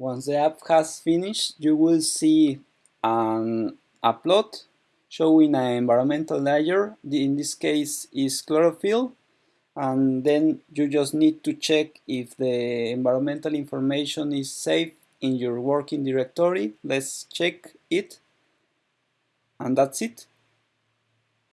Once the app has finished, you will see an, a plot showing an environmental layer. In this case is chlorophyll. And then you just need to check if the environmental information is safe in your working directory. Let's check it. And that's it.